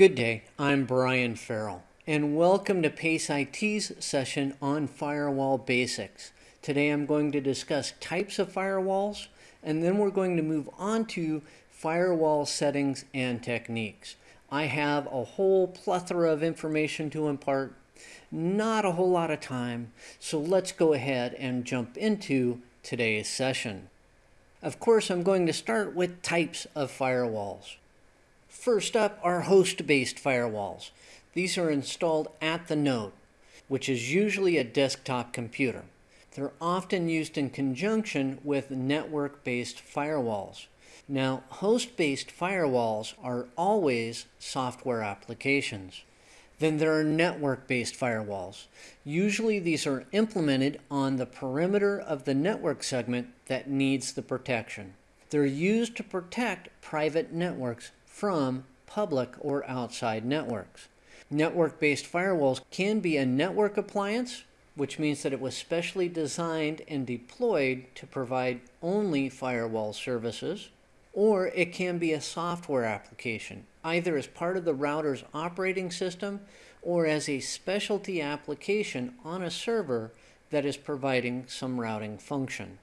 Good day, I'm Brian Farrell, and welcome to PACE IT's session on firewall basics. Today I'm going to discuss types of firewalls, and then we're going to move on to firewall settings and techniques. I have a whole plethora of information to impart, not a whole lot of time, so let's go ahead and jump into today's session. Of course, I'm going to start with types of firewalls. First up are host-based firewalls. These are installed at the node, which is usually a desktop computer. They're often used in conjunction with network-based firewalls. Now, host-based firewalls are always software applications. Then there are network-based firewalls. Usually these are implemented on the perimeter of the network segment that needs the protection. They're used to protect private networks from public or outside networks. Network-based firewalls can be a network appliance, which means that it was specially designed and deployed to provide only firewall services, or it can be a software application, either as part of the router's operating system or as a specialty application on a server that is providing some routing function.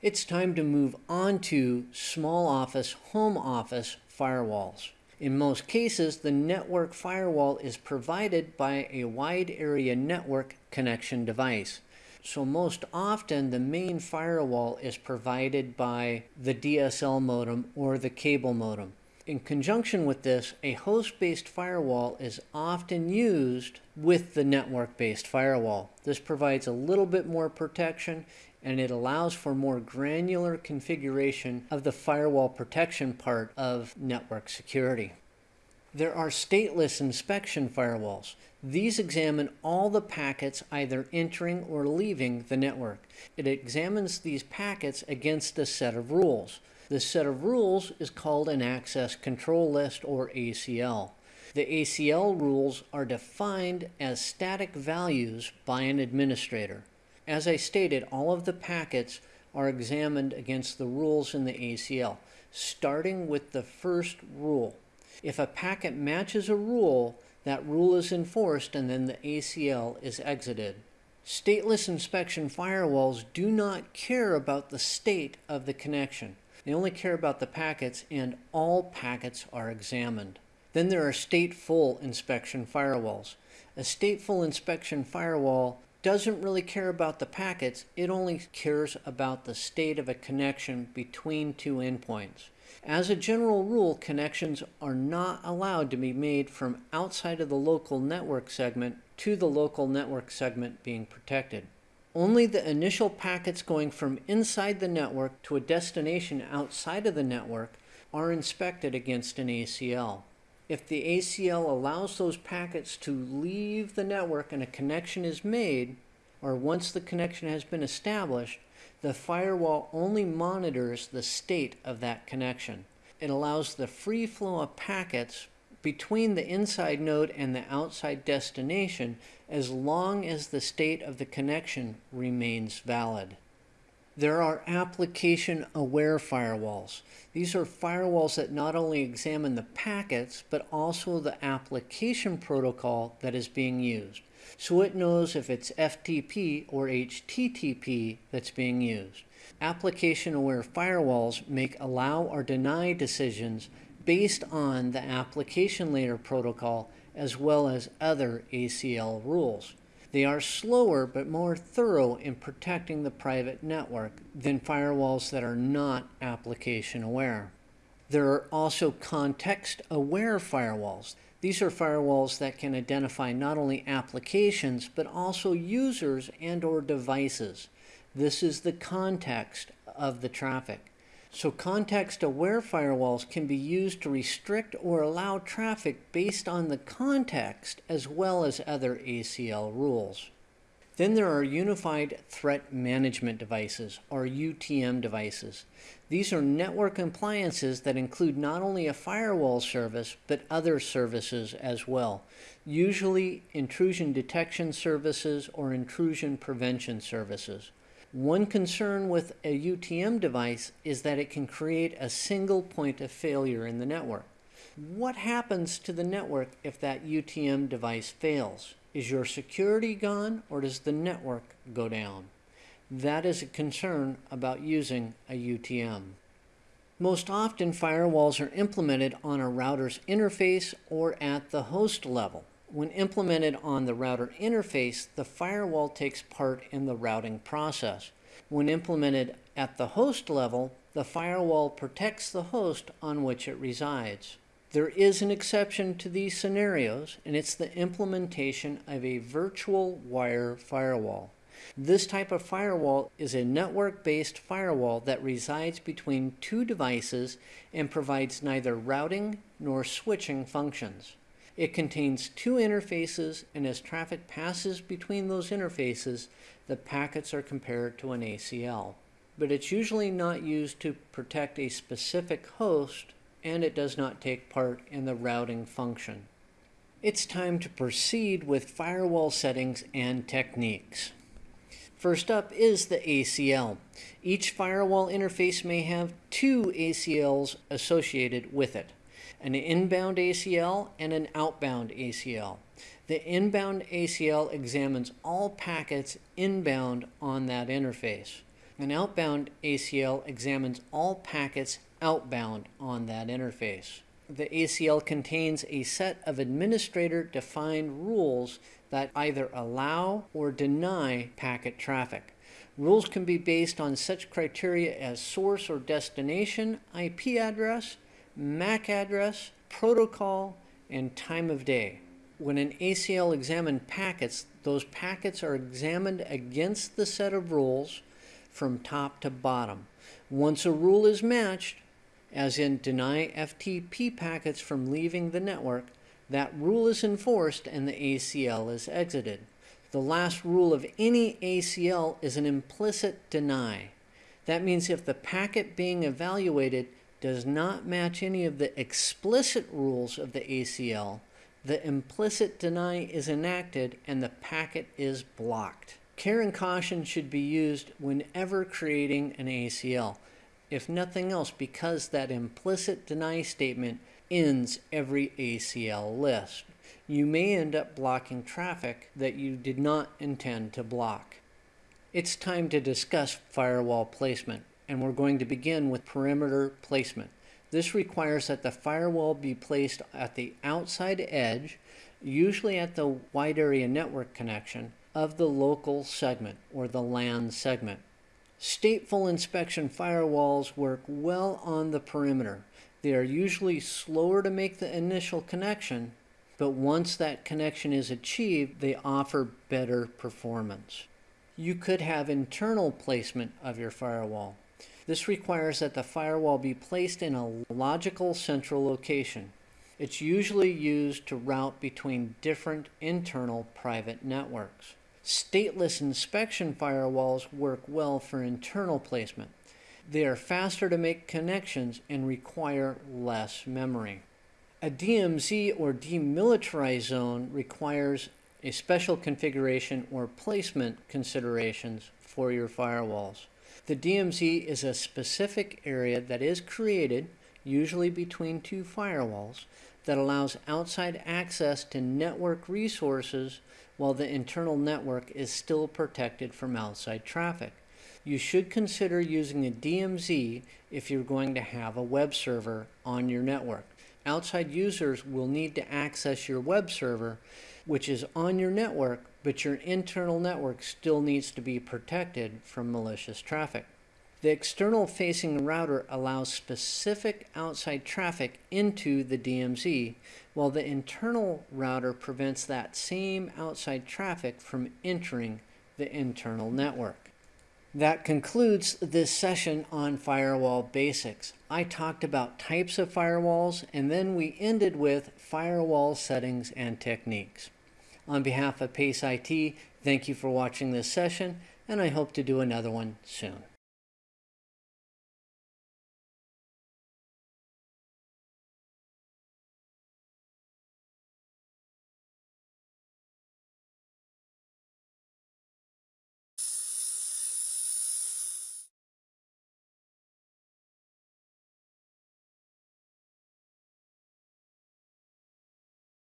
It's time to move on to small office, home office firewalls. In most cases, the network firewall is provided by a wide area network connection device. So most often the main firewall is provided by the DSL modem or the cable modem. In conjunction with this, a host-based firewall is often used with the network-based firewall. This provides a little bit more protection and it allows for more granular configuration of the firewall protection part of network security. There are stateless inspection firewalls. These examine all the packets either entering or leaving the network. It examines these packets against a set of rules. This set of rules is called an access control list or ACL. The ACL rules are defined as static values by an administrator. As I stated, all of the packets are examined against the rules in the ACL, starting with the first rule. If a packet matches a rule, that rule is enforced and then the ACL is exited. Stateless inspection firewalls do not care about the state of the connection. They only care about the packets and all packets are examined. Then there are stateful inspection firewalls. A stateful inspection firewall doesn't really care about the packets, it only cares about the state of a connection between two endpoints. As a general rule, connections are not allowed to be made from outside of the local network segment to the local network segment being protected. Only the initial packets going from inside the network to a destination outside of the network are inspected against an ACL. If the ACL allows those packets to leave the network and a connection is made, or once the connection has been established, the firewall only monitors the state of that connection. It allows the free flow of packets between the inside node and the outside destination as long as the state of the connection remains valid. There are application-aware firewalls. These are firewalls that not only examine the packets, but also the application protocol that is being used. So it knows if it's FTP or HTTP that's being used. Application-aware firewalls make allow or deny decisions based on the application layer protocol as well as other ACL rules. They are slower but more thorough in protecting the private network than firewalls that are not application aware. There are also context aware firewalls. These are firewalls that can identify not only applications but also users and or devices. This is the context of the traffic. So context-aware firewalls can be used to restrict or allow traffic based on the context as well as other ACL rules. Then there are Unified Threat Management Devices, or UTM devices. These are network appliances that include not only a firewall service, but other services as well, usually intrusion detection services or intrusion prevention services. One concern with a UTM device is that it can create a single point of failure in the network. What happens to the network if that UTM device fails? Is your security gone or does the network go down? That is a concern about using a UTM. Most often, firewalls are implemented on a router's interface or at the host level. When implemented on the router interface, the firewall takes part in the routing process. When implemented at the host level, the firewall protects the host on which it resides. There is an exception to these scenarios, and it's the implementation of a virtual wire firewall. This type of firewall is a network-based firewall that resides between two devices and provides neither routing nor switching functions. It contains two interfaces and as traffic passes between those interfaces, the packets are compared to an ACL. But it's usually not used to protect a specific host and it does not take part in the routing function. It's time to proceed with firewall settings and techniques. First up is the ACL. Each firewall interface may have two ACLs associated with it, an inbound ACL and an outbound ACL. The inbound ACL examines all packets inbound on that interface. An outbound ACL examines all packets outbound on that interface. The ACL contains a set of administrator-defined rules that either allow or deny packet traffic. Rules can be based on such criteria as source or destination, IP address, MAC address, protocol, and time of day. When an ACL examines packets, those packets are examined against the set of rules from top to bottom. Once a rule is matched, as in deny FTP packets from leaving the network, that rule is enforced and the ACL is exited. The last rule of any ACL is an implicit deny. That means if the packet being evaluated does not match any of the explicit rules of the ACL, the implicit deny is enacted and the packet is blocked. Care and caution should be used whenever creating an ACL. If nothing else, because that implicit deny statement ends every ACL list. You may end up blocking traffic that you did not intend to block. It's time to discuss firewall placement, and we're going to begin with perimeter placement. This requires that the firewall be placed at the outside edge, usually at the wide area network connection, of the local segment or the LAN segment. Stateful inspection firewalls work well on the perimeter. They are usually slower to make the initial connection, but once that connection is achieved, they offer better performance. You could have internal placement of your firewall. This requires that the firewall be placed in a logical central location. It's usually used to route between different internal private networks. Stateless inspection firewalls work well for internal placement. They are faster to make connections and require less memory. A DMZ or demilitarized zone requires a special configuration or placement considerations for your firewalls. The DMZ is a specific area that is created, usually between two firewalls, that allows outside access to network resources while the internal network is still protected from outside traffic you should consider using a DMZ if you're going to have a web server on your network. Outside users will need to access your web server, which is on your network, but your internal network still needs to be protected from malicious traffic. The external facing router allows specific outside traffic into the DMZ, while the internal router prevents that same outside traffic from entering the internal network. That concludes this session on firewall basics. I talked about types of firewalls and then we ended with firewall settings and techniques. On behalf of PACE IT, thank you for watching this session and I hope to do another one soon.